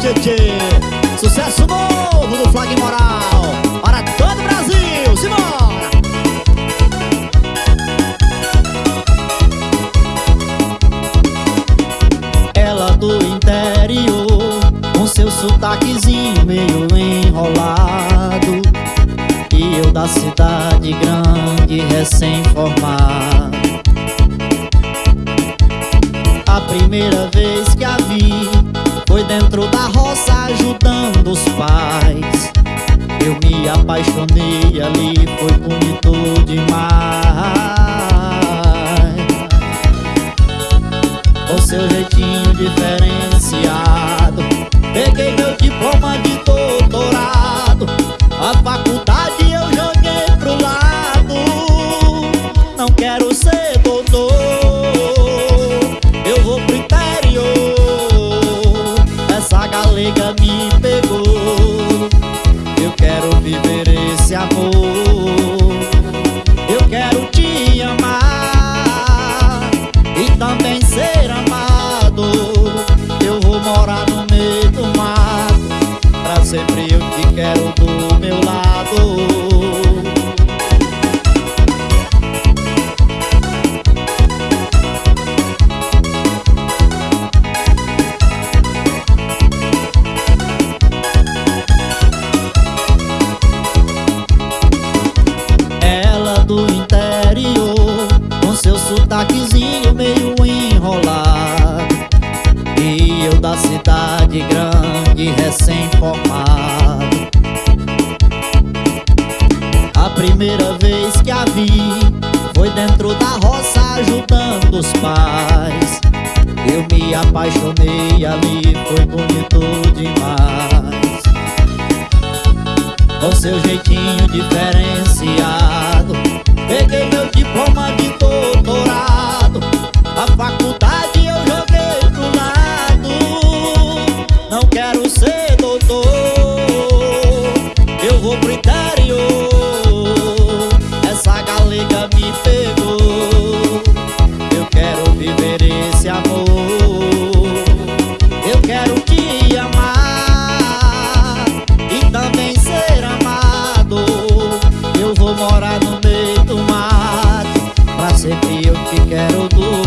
tchê. Sucesso novo do Flag Moral Para todo o Brasil, simbora! Ela do interior Com seu sotaquezinho meio enrolado E eu da cidade grande recém-formado A primeira vez que a vi foi dentro da roça ajudando os pais. Eu me apaixonei ali, foi bonito demais. Com seu jeitinho diferenciado. Peguei meu diploma de doutorado. A faculdade eu joguei pro lado. Não quero me pegou. Eu quero viver esse amor. Eu quero te amar E também ser amado. Eu vou morar no meio do mato Pra sempre eu te quero do meu lado seu sotaquezinho meio enrolado. E eu da cidade grande recém-formado. A primeira vez que a vi Foi dentro da roça ajudando os pais. Eu me apaixonei ali, foi bonito demais. Com seu jeitinho diferenciado Peguei meu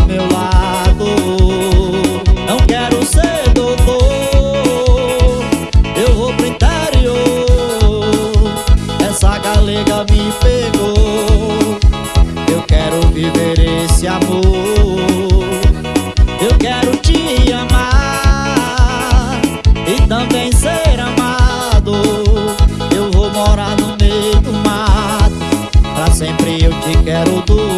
meu lado. Não quero ser doutor. Eu vou pro interior. Essa galega me pegou. Eu quero viver esse amor. Eu quero te amar E também ser amado. Eu vou morar no meio do mato. Pra sempre eu te quero do meu lado